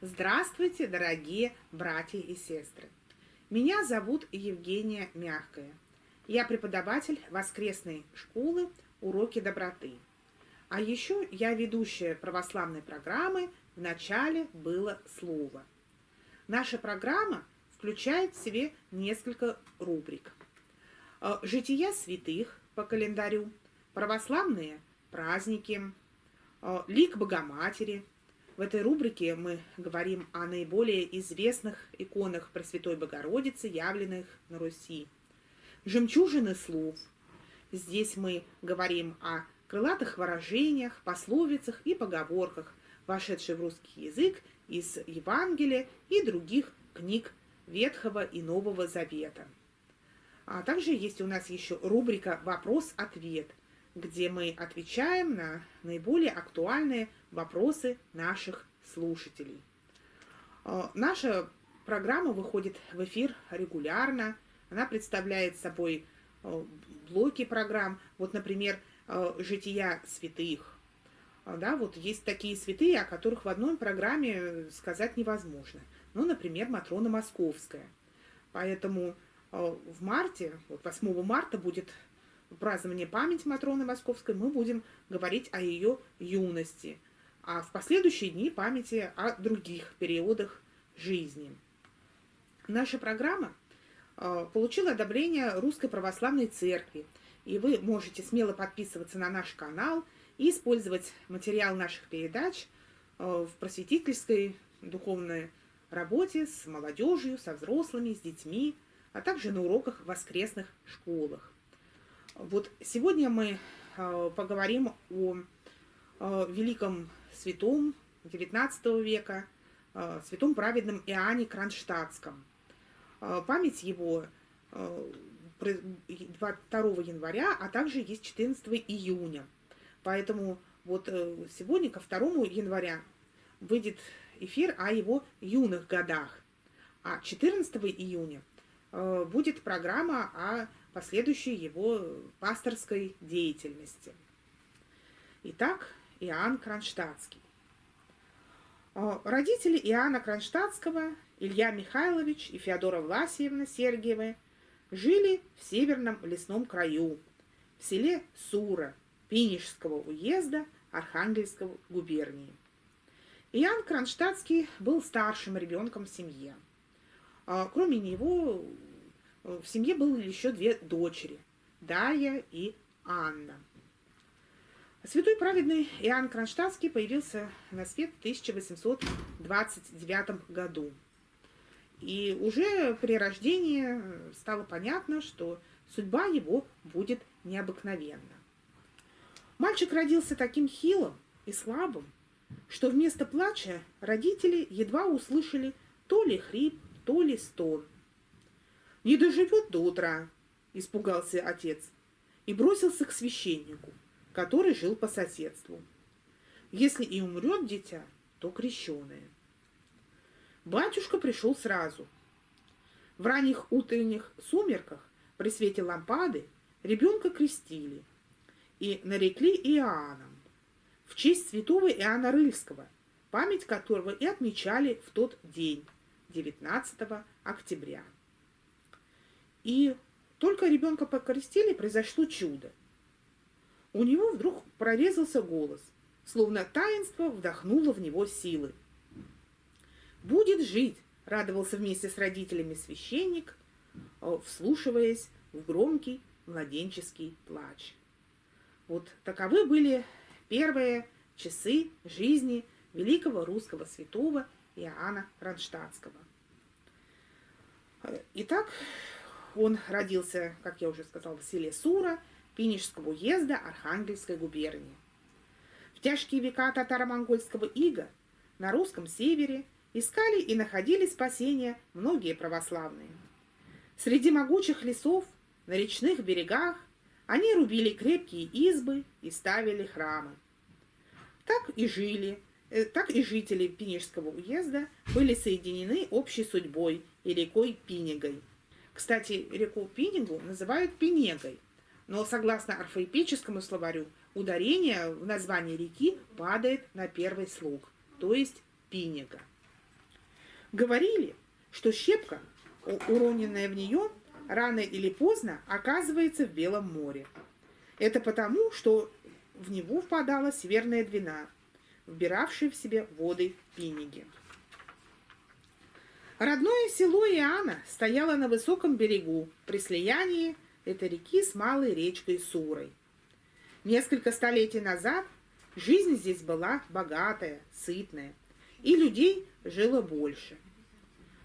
Здравствуйте, дорогие братья и сестры! Меня зовут Евгения Мягкая. Я преподаватель воскресной школы «Уроки доброты». А еще я ведущая православной программы «В начале было слово». Наша программа включает в себе несколько рубрик. Э, Жития святых, по календарю, православные праздники, э, лик Богоматери – в этой рубрике мы говорим о наиболее известных иконах Пресвятой Богородицы, явленных на Руси. Жемчужины слов. Здесь мы говорим о крылатых выражениях, пословицах и поговорках, вошедших в русский язык из Евангелия и других книг Ветхого и Нового Завета. А также есть у нас еще рубрика «Вопрос-ответ», где мы отвечаем на наиболее актуальные вопросы наших слушателей. Э, наша программа выходит в эфир регулярно. Она представляет собой э, блоки программ. Вот, например, э, «Жития святых». Да, вот есть такие святые, о которых в одной программе сказать невозможно. Ну, например, Матрона Московская. Поэтому в марте, вот 8 марта будет празднование памяти Матроны Московской, мы будем говорить о ее юности – а в последующие дни памяти о других периодах жизни. Наша программа э, получила одобрение Русской Православной Церкви, и вы можете смело подписываться на наш канал и использовать материал наших передач э, в просветительской духовной работе с молодежью, со взрослыми, с детьми, а также на уроках в воскресных школах. Вот сегодня мы э, поговорим о великом святом XIX века, э, святом праведном Иоанне Кронштадтском. Э, память его 2 э, января, а также есть 14 июня. Поэтому вот сегодня, ко 2 января, выйдет эфир о его юных годах. А 14 июня будет программа о последующей его пасторской деятельности. Итак, Иоанн Кронштадтский. А, родители Иоанна Кронштадтского, Илья Михайлович и Феодора Власьевна Сергиевы, жили в северном лесном краю, в селе Сура, Пинежского уезда Архангельской губернии. Иоанн Кронштадтский был старшим ребенком в семье. А, кроме него в семье было еще две дочери – Дая и Анна. Святой праведный Иоанн Кронштадтский появился на свет в 1829 году. И уже при рождении стало понятно, что судьба его будет необыкновенна. Мальчик родился таким хилым и слабым, что вместо плача родители едва услышали то ли хрип, то ли стон. «Не доживет до утра», – испугался отец и бросился к священнику – который жил по соседству. Если и умрет дитя, то крещеное. Батюшка пришел сразу. В ранних утренних сумерках при свете лампады ребенка крестили и нарекли Иоанном в честь святого Иоанна Рыльского, память которого и отмечали в тот день, 19 октября. И только ребенка покрестили, произошло чудо у него вдруг прорезался голос, словно таинство вдохнуло в него силы. «Будет жить!» — радовался вместе с родителями священник, э, вслушиваясь в громкий младенческий плач. Вот таковы были первые часы жизни великого русского святого Иоанна Кронштадтского. Итак, он родился, как я уже сказала, в селе Сура – Пинежского уезда Архангельской губернии. В тяжкие века татаро-монгольского ига на русском севере искали и находили спасение многие православные. Среди могучих лесов, на речных берегах они рубили крепкие избы и ставили храмы. Так и жили, так и жители Пинежского уезда были соединены общей судьбой и рекой Пинегой. Кстати, реку Пинегу называют Пинегой – но согласно орфоэпическому словарю, ударение в названии реки падает на первый слог, то есть Пинега. Говорили, что щепка, уроненная в нее, рано или поздно оказывается в Белом море. Это потому, что в него впадала северная двина, вбиравшая в себе воды Пиниги. Родное село Иоанна стояло на высоком берегу, при слиянии этой реки с малой речкой Сурой. Несколько столетий назад жизнь здесь была богатая, сытная, и людей жило больше.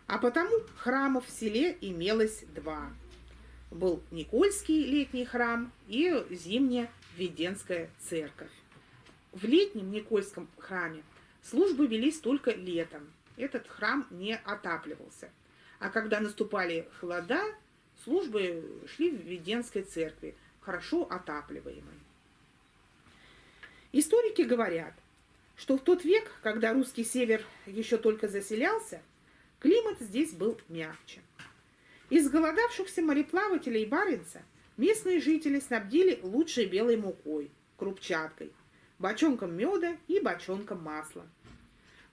А потому храмов в селе имелось два. Был Никольский летний храм и зимняя Веденская церковь. В летнем Никольском храме службы велись только летом. Этот храм не отапливался. А когда наступали холода, службы шли в Веденской церкви, хорошо отапливаемой. Историки говорят, что в тот век, когда русский север еще только заселялся, климат здесь был мягче. Из голодавшихся мореплавателей Баренца местные жители снабдили лучшей белой мукой, крупчаткой, бочонком меда и бочонком масла.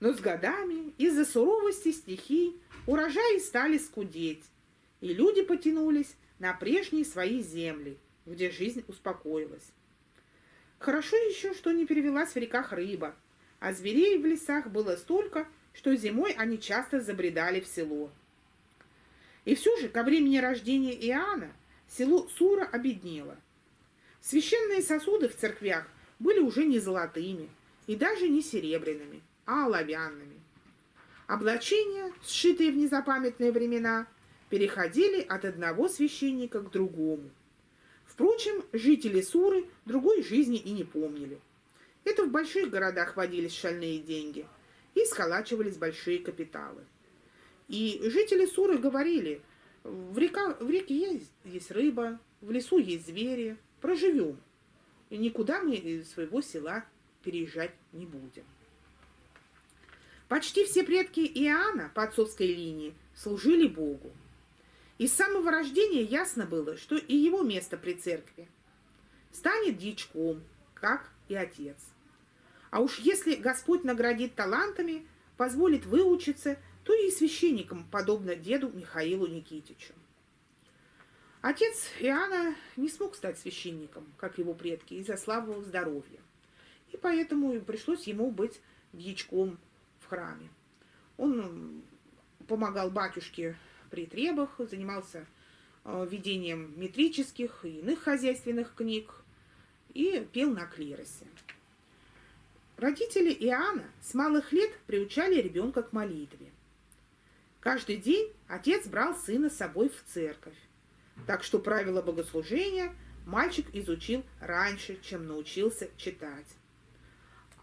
Но с годами из-за суровости стихий урожаи стали скудеть, и люди потянулись на прежние свои земли, где жизнь успокоилась. Хорошо еще, что не перевелась в реках рыба, а зверей в лесах было столько, что зимой они часто забредали в село. И все же, ко времени рождения Иоанна, село Сура обеднело. Священные сосуды в церквях были уже не золотыми и даже не серебряными, а оловянными. Облачения, сшитые в незапамятные времена, переходили от одного священника к другому. Впрочем, жители Суры другой жизни и не помнили. Это в больших городах водились шальные деньги и сколачивались большие капиталы. И жители Суры говорили, в, река, в реке есть, есть рыба, в лесу есть звери, проживем. И никуда мы из своего села переезжать не будем. Почти все предки Иоанна по отцовской линии служили Богу. И с самого рождения ясно было, что и его место при церкви. Станет дичком, как и отец. А уж если Господь наградит талантами, позволит выучиться, то и священником, подобно деду Михаилу Никитичу. Отец Иоанна не смог стать священником, как его предки, из-за слабого здоровья. И поэтому пришлось ему быть дьячком в храме. Он помогал батюшке при требах, занимался э, ведением метрических и иных хозяйственных книг и пел на клиросе. Родители Иоанна с малых лет приучали ребенка к молитве. Каждый день отец брал сына с собой в церковь, так что правила богослужения мальчик изучил раньше, чем научился читать.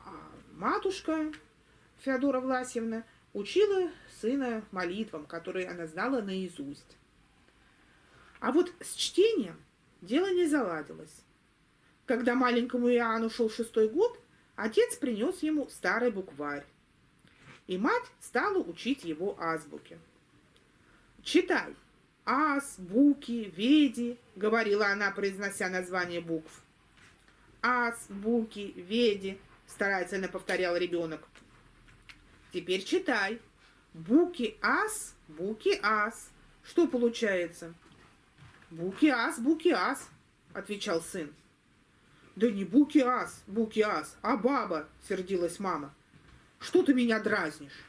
А матушка Феодора Власьевна учила сына молитвам, которые она знала наизусть. А вот с чтением дело не заладилось. Когда маленькому Иоанну шел шестой год, отец принес ему старый букварь, и мать стала учить его азбуке. «Читай, ас, буки, веди», — говорила она, произнося название букв. «Ас, буки, веди», — старательно повторял ребенок. «Теперь читай, Буки-ас, буки-ас. Что получается? Буки-ас, буки-ас, отвечал сын. Да не буки-ас, буки-ас, а баба, сердилась мама. Что ты меня дразнишь?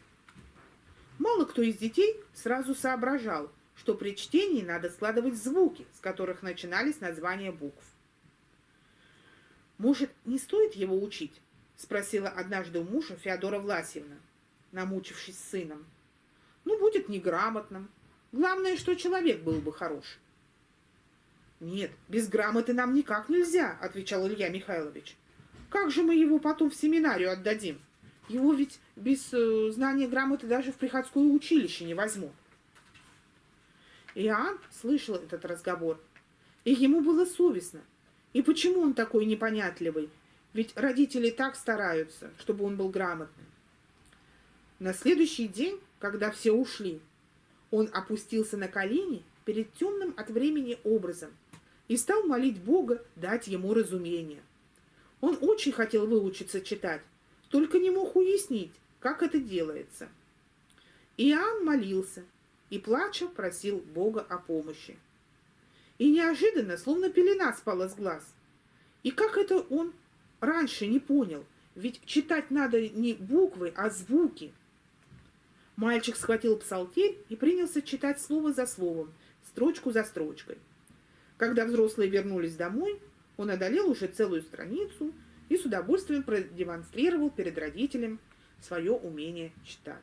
Мало кто из детей сразу соображал, что при чтении надо складывать звуки, с которых начинались названия букв. «Может, не стоит его учить?» – спросила однажды у мужа Феодора Власьевна, намучившись сыном ну, будет неграмотным. Главное, что человек был бы хорош. Нет, без грамоты нам никак нельзя, отвечал Илья Михайлович. Как же мы его потом в семинарию отдадим? Его ведь без э, знания грамоты даже в приходское училище не возьмут. Иоанн слышал этот разговор, и ему было совестно. И почему он такой непонятливый? Ведь родители так стараются, чтобы он был грамотным. На следующий день когда все ушли, он опустился на колени перед темным от времени образом и стал молить Бога дать ему разумение. Он очень хотел выучиться читать, только не мог уяснить, как это делается. Иоанн молился и, плача, просил Бога о помощи. И неожиданно, словно пелена спала с глаз. И как это он раньше не понял? Ведь читать надо не буквы, а звуки. Мальчик схватил псалтирь и принялся читать слово за словом, строчку за строчкой. Когда взрослые вернулись домой, он одолел уже целую страницу и с удовольствием продемонстрировал перед родителем свое умение читать.